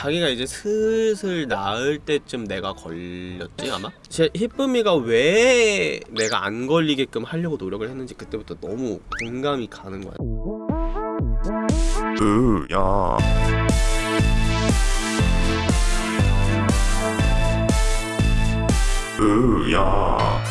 자기가 이제 슬슬 나을 때쯤 내가 걸렸지 아마? 제 히쁨이가 왜 내가 안 걸리게끔 하려고 노력을 했는지 그때부터 너무 공감이 가는 거야. 으야. 으야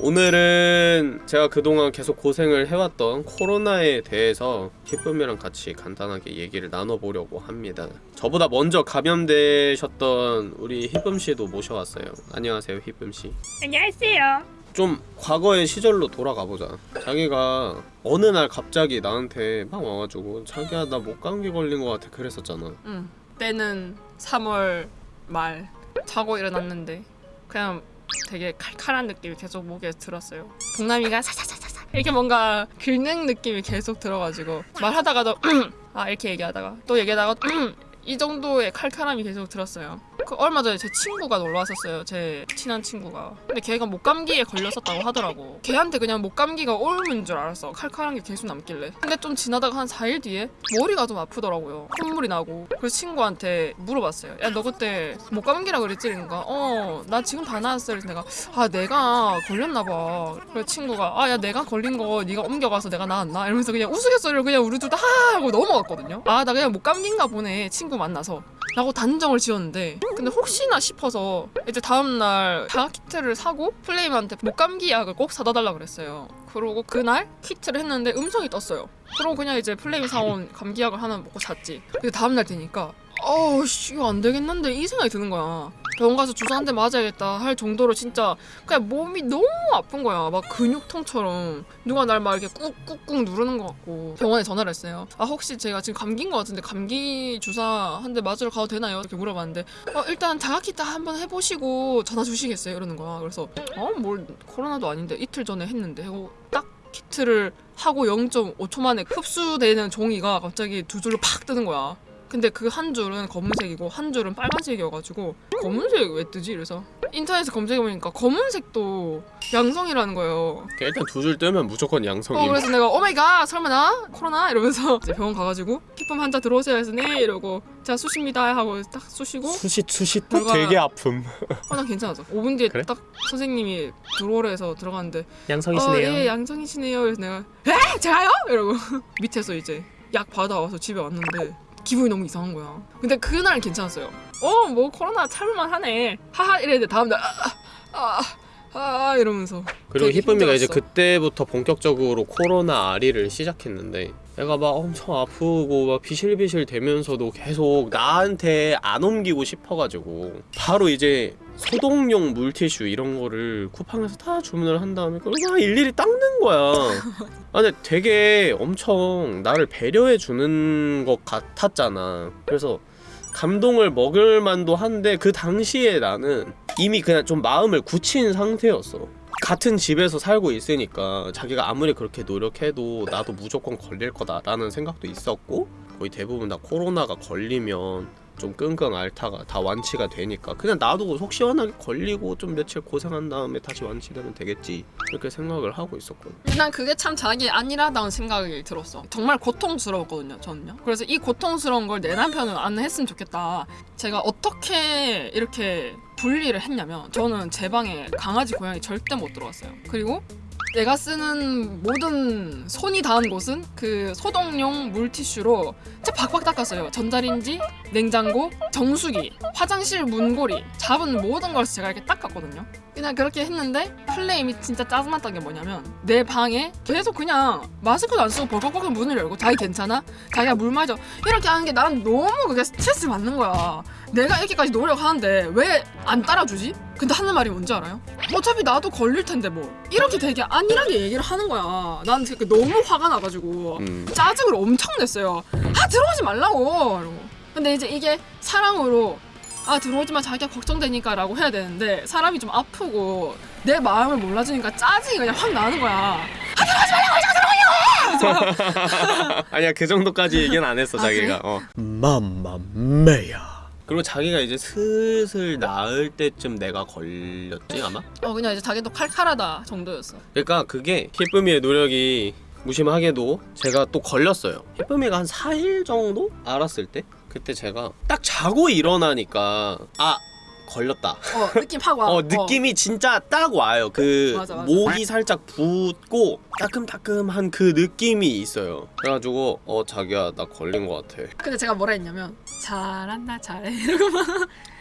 오늘은 제가 그동안 계속 고생을 해왔던 코로나에 대해서 히쁨이랑 같이 간단하게 얘기를 나눠보려고 합니다 저보다 먼저 감염되셨던 우리 히쁨씨도 모셔왔어요 안녕하세요 히쁨씨 안녕하세요. 좀 과거의 시절로 돌아가 보자. 자기가 어느 날 갑자기 나한테 막 와가지고 자기야 나 목 감기 걸린 것 같아 그랬었잖아. 응. 때는 3월 말 자고 일어났는데 그냥 되게 칼칼한 느낌이 계속 목에 들었어요. 동남이가 사사사사사 이렇게 뭔가 긁는 느낌이 계속 들어가지고 말하다가도 아 이렇게 얘기하다가 또 얘기하다가 이 정도의 칼칼함이 계속 들었어요. 그 얼마 전에 제 친구가 놀러 왔었어요. 제 친한 친구가. 근데 걔가 목감기에 걸렸었다고 하더라고. 걔한테 그냥 목감기가 옮은 줄 알았어. 칼칼한 게 계속 남길래. 근데 좀 지나다가 한 4일 뒤에 머리가 좀 아프더라고요. 콧물이 나고. 그래서 친구한테 물어봤어요. 야 너 그때 목감기라 그랬지? 그러니까 어나 지금 다 나았어. 그래서 내가 아 내가 걸렸나 봐. 그래서 친구가 아 야 내가 걸린 거 네가 옮겨가서 내가 나았나? 이러면서 그냥 우스갯소리를 그냥 우리 둘다하 하고 넘어갔거든요. 아 나 그냥 목감기인가 보네. 친구 만나서. 라고 단정을 지었는데 근데 혹시나 싶어서 이제 다음날 자가 키트를 사고 플레임한테 목감기 약을 꼭 사다 달라 그랬어요. 그러고 그날 키트를 했는데 음성이 떴어요. 그러고 그냥 이제 플레임 사온 감기약을 하나 먹고 잤지. 근데 다음날 되니까 어우씨 이거 안 되겠는데 이 생각이 드는 거야 병원 가서 주사 한 대 맞아야겠다 할 정도로 진짜 그냥 몸이 너무 아픈 거야. 막 근육통처럼. 누가 날 막 이렇게 꾹꾹꾹 누르는 것 같고. 병원에 전화를 했어요. 아 혹시 제가 지금 감기인 것 같은데 감기 주사 한 대 맞으러 가도 되나요? 이렇게 물어봤는데 어 일단 자가키트 한번 해보시고 전화 주시겠어요? 이러는 거야. 그래서 어뭘 코로나도 아닌데 이틀 전에 했는데 하고 딱 키트를 하고 0.5초 만에 흡수되는 종이가 갑자기 두 줄로 팍 뜨는 거야 근데 그 한 줄은 검은색이고 한 줄은 빨간색이어가지고 검은색 왜 뜨지? 이래서 인터넷에 검색해보니까 검은색도 양성이라는 거예요 일단 두 줄 뜨면 무조건 어 양성임. 그래서 내가 oh my god 설마 나? 코로나? 이러면서 이제 병원 가가지고 피품 환자 들어오세요 해서 네 이러고 자 쑤십니다 하고 딱 쑤시고 수시 수시 또 되게 아픔. 어난 괜찮아져 5분 뒤에 그래? 딱 선생님이 들어오래 해서 들어갔는데 양성이시네요. 어, 예 양성이시네요 그래서 내가 에? 제가요? 이러고 밑에서 이제 약 받아와서 집에 왔는데 기분이 너무 이상한 거야. 근데 그날은 괜찮았어요. 어 뭐 코로나 참을만 하네. 하하 이랬는데 다음날 아아 아, 아, 이러면서. 그리고 히쁨이가 이제. 그때부터 본격적으로 코로나 아리를 시작했는데 내가 막 엄청 아프고 막 비실비실 되면서도 계속 나한테 안 옮기고 싶어가지고 바로 이제 소독용 물티슈 이런 거를 쿠팡에서 다 주문을 한 다음에 그걸 막 일일이 닦는 거야. 아 근데 되게 엄청 나를 배려해 주는 것 같았잖아. 그래서 감동을 먹을 만도 한데 그 당시에 나는 이미 그냥 좀 마음을 굳힌 상태였어. 같은 집에서 살고 있으니까 자기가 아무리 그렇게 노력해도 나도 무조건 걸릴 거다 라는 생각도 있었고 거의 대부분 다 코로나가 걸리면 좀 끙끙 앓다가 다 완치가 되니까 그냥 나도 속 시원하게 걸리고 좀 며칠 고생한 다음에 다시 완치되면 되겠지 이렇게 생각을 하고 있었거든 난 그게 참 자기 안일하다는 생각이 들었어. 정말 고통스러웠거든요, 저는요. 그래서 이 고통스러운 걸 내 남편은 안 했으면 좋겠다. 제가 어떻게 이렇게 분리를 했냐면 저는 제 방에 강아지 고양이 절대 못 들어왔어요. 그리고 내가 쓰는 모든 손이 닿은 곳은 그 소독용 물티슈로 진짜 박박 닦았어요. 전자레인지, 냉장고, 정수기, 화장실 문고리, 잡은 모든 걸 제가 이렇게 닦았거든요. 그냥 그렇게 했는데 플레임이 진짜 짜증났던 게 뭐냐면 내 방에 계속 그냥 마스크도 안 쓰고 벌컥벌컥 문을 열고 자기 괜찮아? 자기가 물 마셔 이렇게 하는 게난 너무 그게 스트레스 받는 거야 내가 이렇게까지 노력하는데 왜 안 따라주지? 근데 하는 말이 뭔지 알아요? 어차피 나도 걸릴 텐데 뭐 이렇게 되게 안일하게 얘기를 하는 거야 난 너무 화가 나가지고 음. 짜증을 엄청 냈어요. 아 들어오지 말라고. 이러고. 근데 이제 이게 사랑으로 아 들어오지 마 자기가 걱정되니까 라고 해야 되는데 사람이 좀 아프고 내 마음을 몰라주니까 짜증이 그냥 확 나는 거야. 아니야 그 정도까지 얘기는 안 했어 아, 자기가 어. 맘마메야 그리고 자기가 이제 슬슬 나을 때쯤 내가 걸렸지 아마? 어 그냥 이제 자기도 칼칼하다 정도였어. 그러니까 그게 히쁨이의 노력이 무심하게도 제가 또 걸렸어요 희쁨이가 한 4일 정도 알았을 때 그때 제가 딱 자고 일어나니까 아 걸렸다 어 느낌 확 와. 어 느낌이 진짜 딱 와요 그 맞아, 맞아. 목이 살짝 붓고 따끔따끔한 그 느낌이 있어요 그래가지고 어 자기야 나 걸린 것 같아 근데 제가 뭐라 했냐면 잘한다 잘해 이러고 막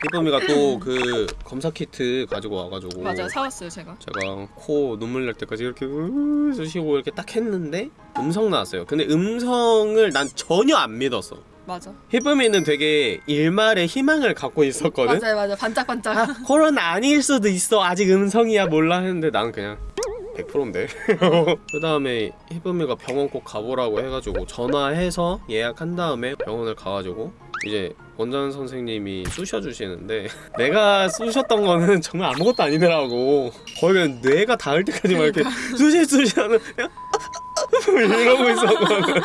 희쁨이가 또 그 검사 키트 가지고 와가지고 맞아요 사왔어요 제가. 제가 코 눈물 날 때까지 이렇게 으 쑤시고 이렇게 딱 했는데 음성 나왔어요. 근데 음성을 난 전혀 안 믿었어. 맞아. 희쁨이는 되게 일말의 희망을 갖고 있었거든. 맞아요 맞아 반짝반짝. 아, 코로나 아닐 수도 있어. 아직 음성이야 몰라 했는데 나는 그냥 100%인데. 그 다음에 희쁨이가 병원 꼭 가보라고 해가지고 전화해서 예약한 다음에 병원을 가가지고 이제 원장 선생님이 쑤셔주시는데 내가 쑤셨던 거는 정말 아무것도 아니더라고. 거의 그냥 뇌가 닿을 때까지 막 이렇게 쑤시 쑤시 하는 그냥 이러고 있었거든.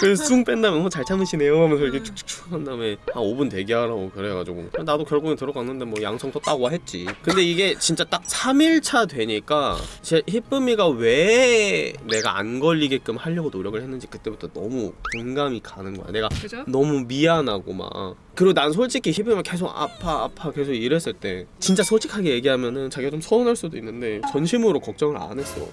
그래서 숭 뺀 다음에 어, 잘 참으시네요. 하면서 이렇게 축축축 한 다음에 한 5분 대기하라고 그래가지고. 나도 결국엔 들어갔는데 뭐 양성도 따고 했지. 근데 이게 진짜 딱 3일차 되니까 제 희쁨이가 왜 내가 안 걸리게끔 하려고 노력을 했는지 그때부터 너무 공감이 가는 거야. 내가 그죠? 너무 미안하고 막. 그리고 난 솔직히 희빈이가 계속 아파 아파 계속 이랬을 때 진짜 솔직하게 얘기하면은 자기가 좀 서운할 수도 있는데 전심으로 걱정을 안 했어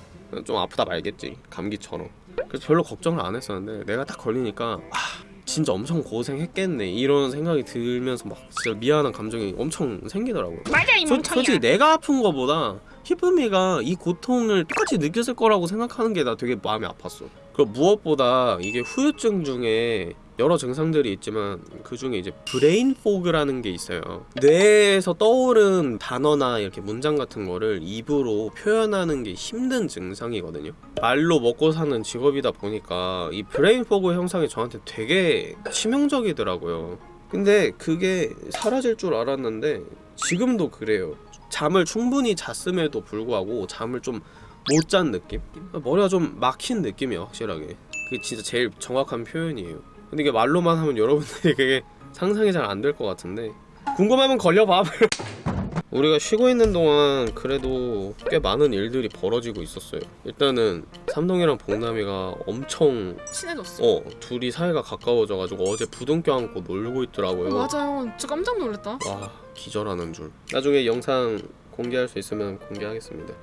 좀 아프다 말겠지 감기처럼. 그래서 별로 걱정을 안 했었는데 내가 딱 걸리니까 아 진짜 엄청 고생했겠네 이런 생각이 들면서 막 진짜 미안한 감정이 엄청 생기더라고요. 맞아 이 솔- 솔직히 내가 아픈 거보다 희쁨이가 이 고통을 똑같이 느꼈을 거라고 생각하는 게 나 되게 마음이 아팠어. 그리고 무엇보다 이게 후유증 중에 여러 증상들이 있지만 그 중에 이제 brain fog라는 게 있어요. 뇌에서 떠오른 단어나 이렇게 문장 같은 거를 입으로 표현하는 게 힘든 증상이거든요. 말로 먹고 사는 직업이다 보니까 이 brain fog 현상이 저한테 되게 치명적이더라고요. 근데 그게 사라질 줄 알았는데 지금도 그래요. 잠을 충분히 잤음에도 불구하고 잠을 좀 못 잔 느낌? 머리가 좀 막힌 느낌이야 확실하게 그게 진짜 제일 정확한 표현이에요 근데 이게 말로만 하면 여러분들이 그게 상상이 잘 안 될 것 같은데 궁금하면 걸려봐 우리가 쉬고 있는 동안 그래도 꽤 많은 일들이 벌어지고 있었어요 일단은 삼동이랑 봉남이가 엄청 친해졌어. 어 둘이 사이가 가까워져가지고 어제 부둥 껴안고 놀고 있더라고요 맞아요. 저 깜짝 놀랐다. 와 기절하는 줄 나중에 영상 공개할 수 있으면 공개하겠습니다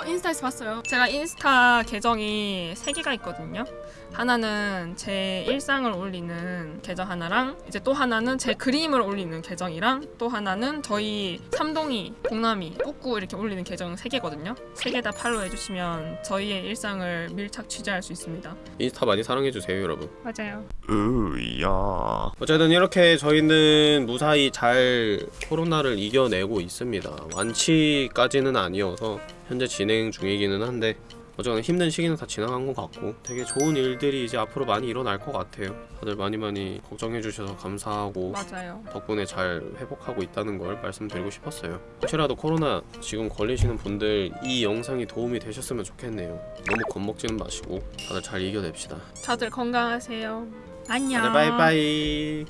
어 인스타에서 봤어요. 제가 인스타 계정이 세 개가 있거든요. 하나는 제 일상을 올리는 계정 하나랑 이제 또 하나는 제 그림을 올리는 계정이랑 또 하나는 저희 삼동이, 봉남이, 뿌꾸 이렇게 올리는 계정 세 개거든요. 세개다 팔로우 해주시면 저희의 일상을 밀착 취재할 수 있습니다. 인스타 많이 사랑해주세요 여러분 맞아요. 으야. 어쨌든 이렇게 저희는 무사히 잘 코로나를 이겨내고 있습니다 완치까지는 아니어서 현재 진행 중이기는 한데 어쨌든 힘든 시기는 다 지나간 것 같고 되게 좋은 일들이 이제 앞으로 많이 일어날 것 같아요 다들 많이 많이 걱정해 주셔서 감사하고 맞아요. 덕분에 잘 회복하고 있다는 걸 말씀드리고 싶었어요. 혹시라도 코로나 지금 걸리시는 분들 이 영상이 도움이 되셨으면 좋겠네요. 너무 겁먹지는 마시고 다들 잘 이겨냅시다. 다들 건강하세요. 안녕. 다들 바이바이.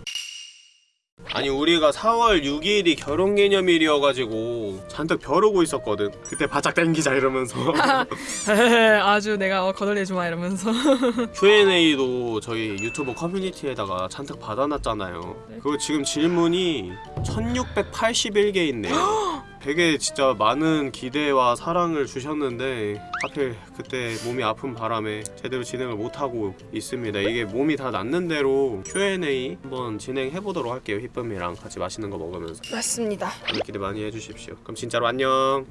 아니 우리가 4월 6일이 결혼기념일이어가지고 잔뜩 벼르고 있었거든. 그때 바짝 땡기자 이러면서 아주 내가 어, 거덜내주마 이러면서 Q&A도 저희 유튜브 커뮤니티에다가 잔뜩 받아놨잖아요. 네. 그거 지금 질문이 1681개 있네요. 되게 진짜 많은 기대와 사랑을 주셨는데 하필 그때 몸이 아픈 바람에 제대로 진행을 못하고 있습니다. 이게 몸이 다 낫는 대로 Q&A 한번 진행해 보도록 할게요. 희쁨이랑 같이 맛있는 거 먹으면서 맞습니다. 기대 많이 해주십시오. 그럼 진짜로 안녕.